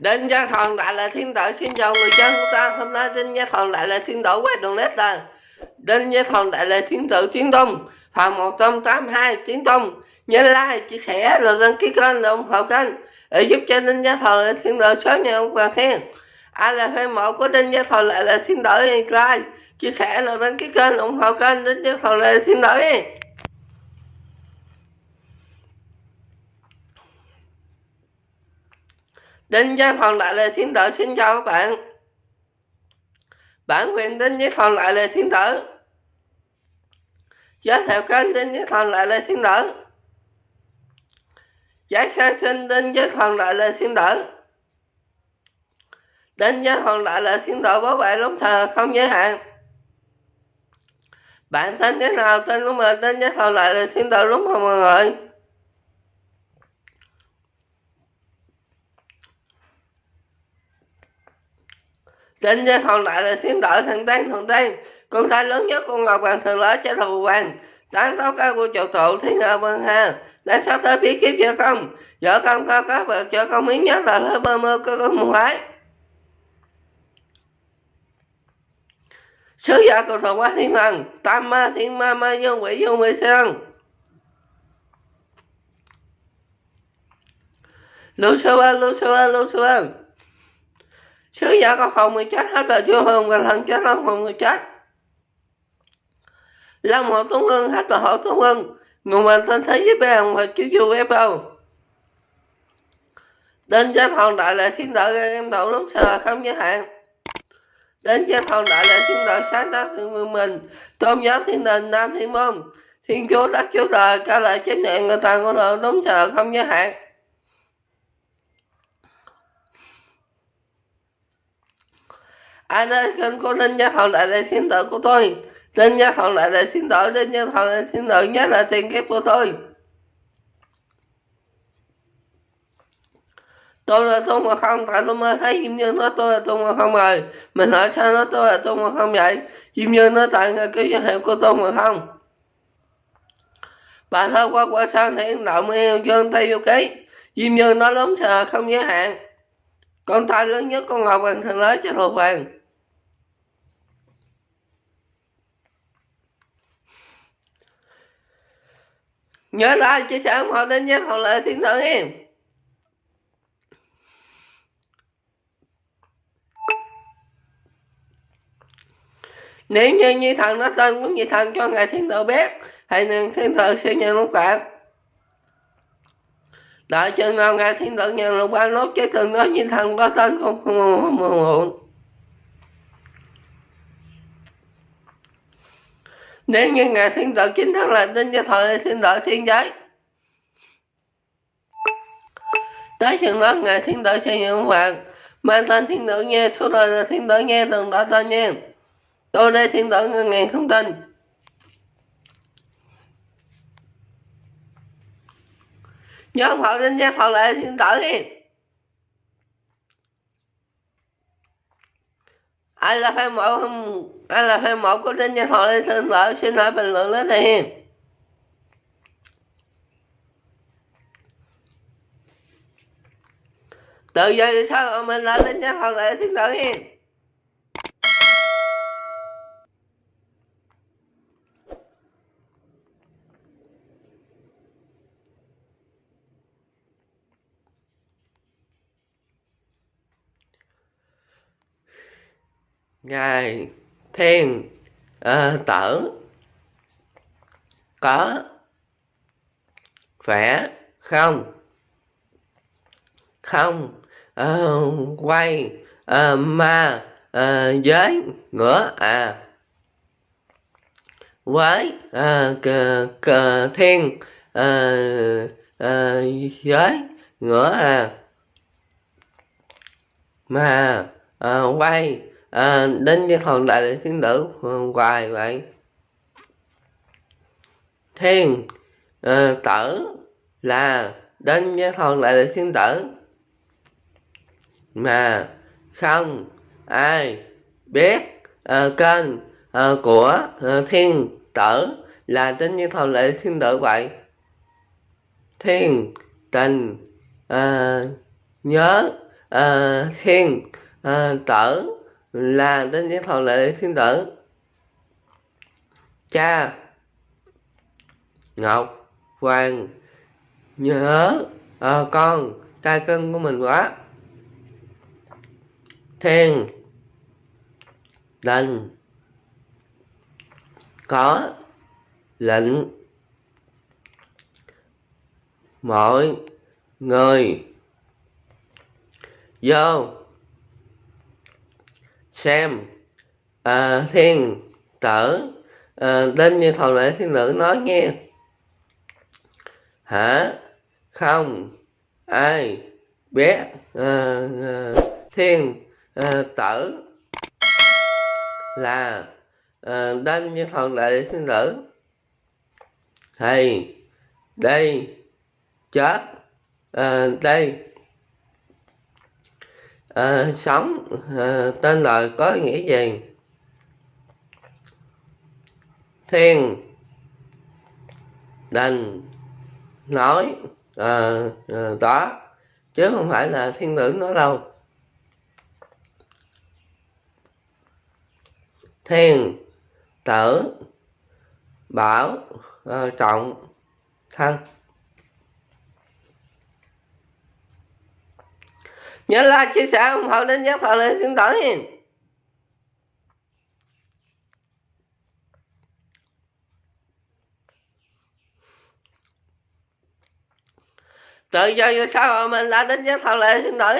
Đinh Gia Thần Đại là Thiên Tử xin chào người dân của ta. Hôm nay Đinh Gia Thần Đại là Thiên Tử quét đường nét là Đinh Gia Thần Đại là Thiên Tử Tiến tung Phần 182 Tiến tung Nhớ like, chia sẻ rồi đăng ký kênh rồi ủng hộ kênh. Để giúp cho Đinh Gia Thần Đại là Thiên Tử sớm nhận và khen. Ai là fan mộ của Đinh Gia Thần Đại là Thiên Tử like, chia sẻ rồi đăng ký kênh ủng hộ kênh Đinh Gia Thần Đại là Thiên Tử. Đinh Giang phòng lại Lê thiên tử xin chào các bạn. Bản quyền Đinh Giang phòng lại Lê thiên tử. Giới thiệu kênh Đinh Giang phòng lại Lê thiên tử. Giải khai sinh Đinh Giang phòng lại Lê thiên tử. Đinh Giang phòng lại Lê thiên tử bảo vệ lúc thờ không giới hạn. Bạn tên thế nào, tên của mình Đinh Giang phòng lại Lê thiên tử đúng không mọi người? Trên gia thòn đại là thiên đội thần tên thần tên Con trai lớn nhất con ngọc vàng thần lỡ cho thù vàng sáng tấu cao của chủ tụ thiên hạ vân hà. Đã sắp tới biết kiếp vợ công Vợ công cao các vợ cho công miếng nhất là hơi bơ mơ cơ con một Sứ giả của thọ quá thiên thần Tam ma thiên ma ma vô quỷ vô mê sơn. Lucifer, Lucifer, Lucifer sứ giả có hồn người chết hết rồi chưa hồn và thần chết long hồn người chết. Long hộ tuấn hương hết và hộ tuấn hương nguồn mình thân thế với bè và chiếu chu ép đến chết hồn đại lệ thiên đạo em đậu lúc sợ không giới hạn. Đến chết hồn đại lệ thiên đạo sáng tác thương mình. Tôn giáo thiên đình nam thiên môn. Thiên chúa đất chúa trời, ca lại chấp nhận người ta ngôn luận đúng sợ không giới hạn. Anh ơi kênh của linh gia thọ lại là thiên tử của tôi? Linh gia thọ lại là thiên tử linh gia thọ là thiên tử nhất là tiền kiếp của tôi. Tôi là tôi mà không, tại tôi mới thấy diêm nhân nói tôi là tôi mà không rồi. Mình hỏi sao nó tôi là tôi mà không vậy? Diêm nhân nói tại người cái giới hiệu của tôi mà không. Bà thơ qua qua sang hiện động yêu dương tây vô ký. Diêm nhân nói lớn sợ không giới hạn. Con tay lớn nhất con ngọc bằng thần lớn cho thù vàng nhớ like chia sẻ ủng hộ đến nhé hậu lại thiên thần em. Nếu như như thần nó tên của như thần cho ngài thiên tử biết thì thiên tử sẽ nhận lúc cảm đợi chừng nào ngài thiên tử nhận lục ba nốt chứ từng nói như thần có tên không không muộn nếu như ngài thiên tử chính thức là tin cho thời thiên tử thiên giới tới chừng đó, ngài thiên tử sẽ nhận phạt mang tên thiên tử nghe số rồi là thiên tử nghe từng đó tên nghe. Tôi đây thiên tử ngàn không tin nhớ ông họ đến cho thời lại thiên tử nghe. Ai là fan mẫu không ai là fan mẫu của tên nhân thọ lên xin lỗi xin hãy bình luận lên đây từ giờ thì sao mình lại lên nhân thọ lại xin lỗi hiền? Ngài thiên à, tử có khỏe không? Không à, quay à, ma à, giới ngửa à. Với à, cờ, cờ thiên à, à, giới ngửa à. Mà à, quay à, đến với hòn đại lễ thiên tử ờ, hoài vậy. Thiên à, tử là đến với hòn đại lễ thiên tử mà không ai biết à, kênh à, của à, thiên tử là đến với hòn đại lễ thiên tử vậy. Thiên tình à, nhớ à, thiên à, tử là đến với thọ lệ thiên tử cha. Ngọc. Hoàng. Nhớ. À, con. Trai cưng của mình quá. Thiên. Đành. Có. Lệnh. Mọi người. Vô xem à, thiên tử à, đinh như thầu lễ thiên nữ nói nghe. Hả? Không. Ai? Biết à, à, thiên à, tử là à, đinh như thầu lễ thiên nữ. Thì đây chết. À, đây à, sống. À, tên lời có nghĩa gì thiên. Đành. Nói. À, à, đó chứ không phải là thiên tử nói đâu. Thiên. Tử. Bảo. À, trọng. Thân. Nhớ like, chia sẻ, ủng hộ đến giác thọ lên thiên tỏi tự do như sao mà mình là đến giác thọ lệ xin tử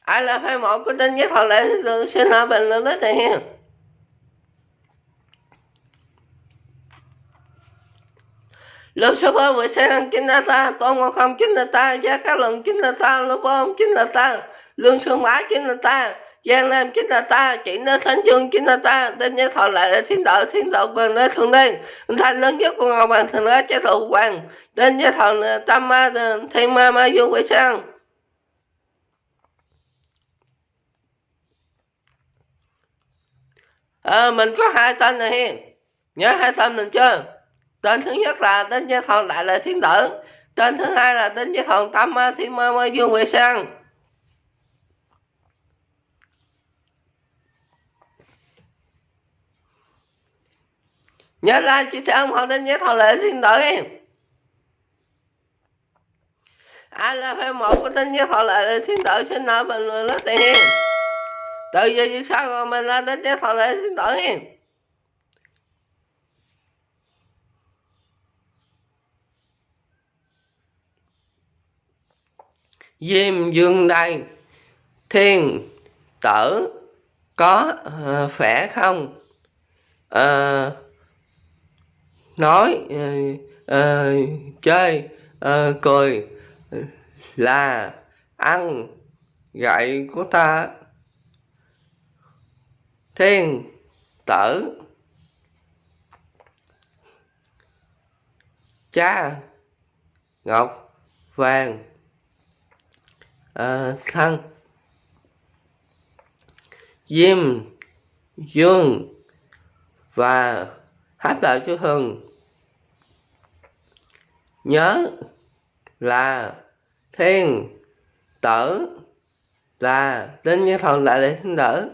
ai là phái một của đến giác thọ lệ xin hỏi bình luận đến này hiền Lúc số bơ vừa xe năng chính là ta, tôn ngọc không chính là ta, giá cá lần chính là ta, lô bơ chính là ta, lương sương mã chính là ta, giang nam chính là ta, chỉ nơi thánh dương chính là ta, tên nhân thọ lại là thiên đạo, thiên đạo quyền nơi thượng đen, thành lớn nhất của ngọc bằng thần lá chế độ hoàng, tên nhân thọ tam ma, thiên ma ma dương quỷ sang. À, mình có hai tên này nhớ hai tên mình chưa tên thứ nhất là tên giới thần đại lệ thiên tử. Tên thứ hai là tên giới thần tâm thiên ma ma dương vệ sang. Nhớ ra chia sẻ ủng hộ tên giới thần lệ thiên tử em ai là phải một của tên giới thần lệ thiên tử xin nợ bình luận lớp tiền. Từ giờ như sao rồi mình là tên giới thần lệ thiên tử em diêm dương đây. Thiên tử có uh, khỏe không? Uh, nói uh, uh, chơi uh, cười là ăn gậy của ta. Thiên tử cha ngọc vàng thăng thân. Diêm dương và hát đạo chú hưng nhớ là thiên tử là đến nhân thần đại để thiên tử.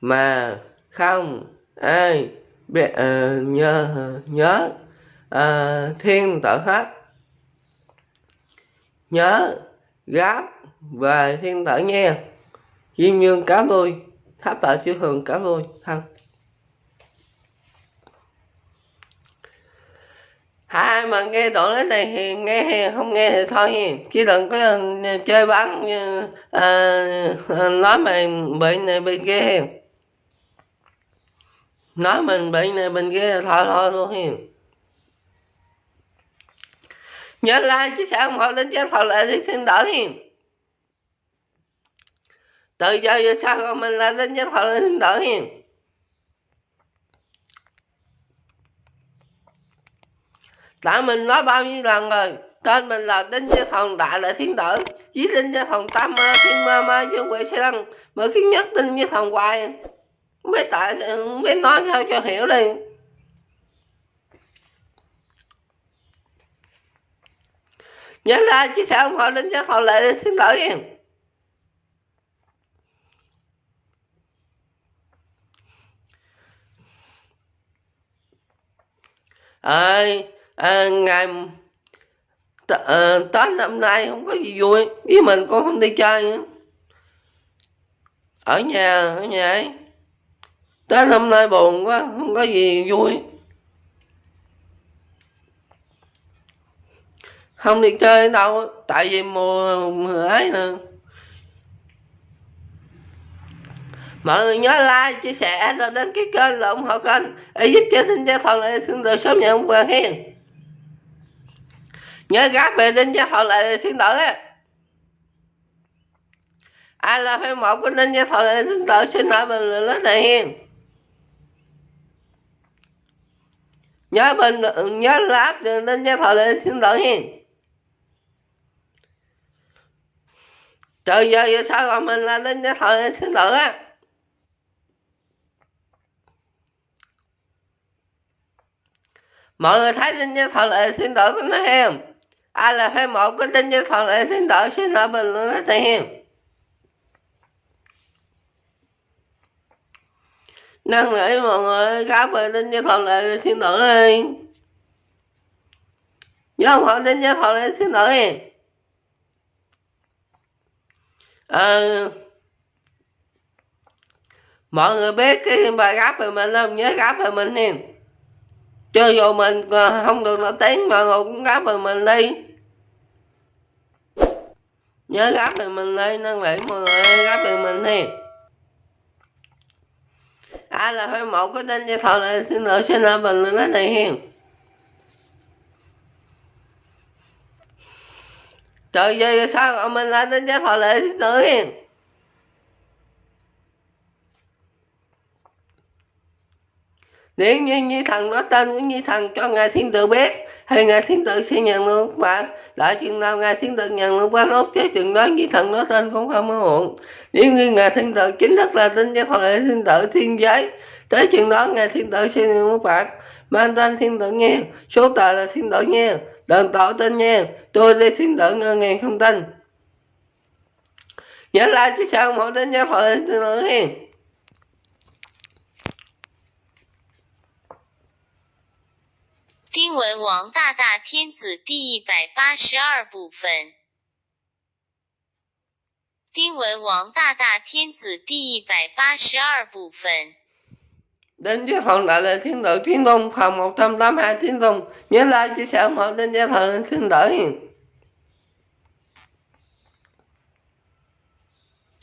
Mà không ai biết uh, ờ, nhớ nhớ uh, thiên tử hết nhớ gáp về thiên tử nha. Diêm dương cá lui tháp tại chư thường cá lui thân hai mà nghe đoạn đến này thì nghe hay không nghe thì thôi chứ đừng có ờ, chơi bắn như à, nói mình bệnh này bệnh kia nói mình bệnh này bệnh kia thôi thôi luôn hiền nhớ like chia sẻ ủng hộ đến cho thọ lại đi thiên đỡ hiền? Từ giờ giờ sao còn mình là đến cho thọ lại thiên đỡ hiền? Tại mình nói bao nhiêu lần rồi, tên mình là đinh gia thần đại là thiên tử với đinh gia thần tam ma, thiên ma ma dương quỷ sẽ đăng mở khiến nhất đinh gia thần hoài. Không biết tại, không biết nói sao cho hiểu đi nhớ like chia sẻ ủng hộ đến cho thọ lệ để xin lỗi em. À, à, ngày à, tết năm nay không có gì vui. Với mình cũng không đi chơi nữa. Ở nhà ở nhà ấy. Tết năm nay buồn quá không có gì vui. Không đi chơi đâu tại vì mùa, ấy nè. Mọi người nhớ like chia sẻ rồi đăng ký kênh là ủng hộ kênh. Để giúp cho tin gia phòng lại thiên tự sớm nhận quà hiền nhớ gác về tin gia phòng lại thiên đội á. Ai là phải một của tin gia phòng lại thiên đội xin hỏi mình là lớn này hiền nhớ mình nhớ like nên gia phòng lại thiên đội hiền trời giờ giờ sao mà mình là lên gia thọ lại thiên tử á? Mọi người thấy tin nhân thật lệ xin lỗi có nói em ai là fan một có tin nhân thật lệ xin lỗi xin lỗi bình luận nói thầy em. Năn nỉ mọi người cáo về tin nhân thật lệ xin lỗi đi nhớ không? Họ tin nhân thật lệ xin lỗi đi à, mọi người biết cái bài gáp về mình không nhớ gáp về mình em cho dù mình ờ, không được nổi tiếng mà cũng gáp về mình đi. Nhớ gáp về mình đi năn nỉ mọi người gáp về mình đi ai là phải một cái tên cho thọ lại xin lỗi xin lỗi luận nói này hiền trời ơi sao mình lên đến cho thọ lệ thiên tử hiền nếu như như thần nói tên của như thần cho ngài thiên tử biết, thì ngài thiên tử sẽ nhận luôn bạn lại chừng nào ngài thiên tử nhận luôn quá tốt chứ chừng đó như thần nói tên cũng không có muộn. Nếu như ngài thiên tử chính thức là tin cho lệ thiên tử thiên giới, tới chừng đó ngài thiên tử sẽ nhận luôn bạn mang tên thiên tử nghe, số tờ là thiên tử nghe đền tổ tên nghe tôi đi thiên tử ngân ngàn không tin nhớ lại chứ sao mỗi đến cho lệ thiên tử nghe 丁文王大大天子第一百八十二部分。丁文王大大天子第一百八十二部分。 Đến với phần đại là thiên tử thiên tôn phần 182 thiên tôn Nhớ like chia sẻ ủng hộ đến với phần thiên tử hiền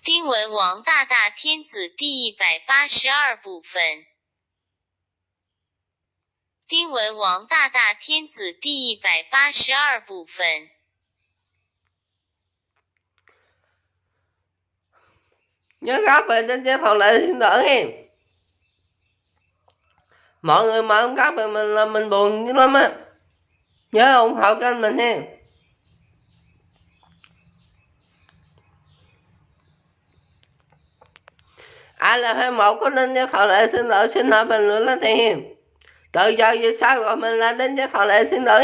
丁文王大大天子第一百八十二部分。丁文王大大天子第一百八十二部分。nhớ gáp về trên chế thọ lệ thiên tử hen mọi người mà không gáp thì mình là mình buồn dữ lắm á. Nhớ ủng hộ kênh mình nha ai là phải một có nên chế thọ lệ xin lỗi, xin hỏi bình luận lên thì. Tự từ giờ về sau mình là đến với thọ lệ thiên tử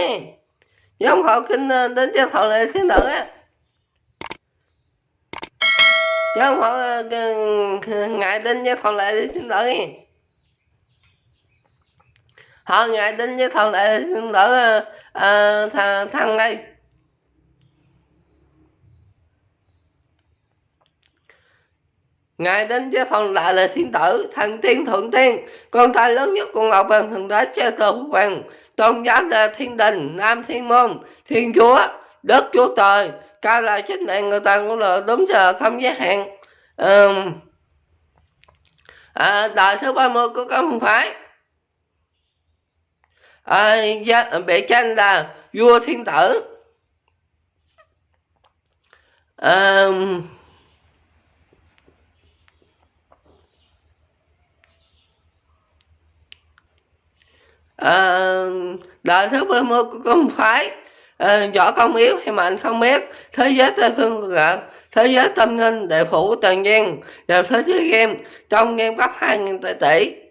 giống hộ kinh ờ, đến với thọ lệ xin lỗi á. Giống họ ngại đến với thọ lệ thiên tử họ ngài đến với thần lệ thiên tử à, thằng, thằng đây. Ngài đến với phần lại là thiên tử, thần tiên thượng tiên, con trai lớn nhất của Ngọc Hoàng Thượng Đế cho Tổ Hoàng, tôn giáo là thiên đình, nam thiên môn, thiên chúa, đất chúa trời, ca là chính mạng người ta cũng là đúng giờ không giới hạn. À, à, đời thứ 30 của các môn phái. À, bệ tranh là vua thiên tử. À, à, đời thứ 30 của công phái. À, võ công yếu hay mạnh không biết. Thế giới tây phương gặp thế giới tâm linh đệ phủ trần gian và thế giới game. Trong game cấp hai nghìn tỷ tỷ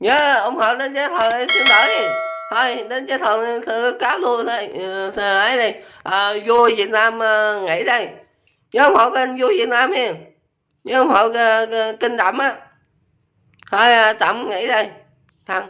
nhớ ủng hộ đến giới thần xin lỗi. Thôi đến cái thằng thằng cáo luôn thôi. Ừ, thằng ấy đi. Ờ, à, vui việt nam ờ, nghỉ đây. Nhớ ủng hộ kênh vui việt nam hiền. Nhớ ủng hộ kinh ờ, kênh đậm á. Thôi tạm nghỉ đây. Thằng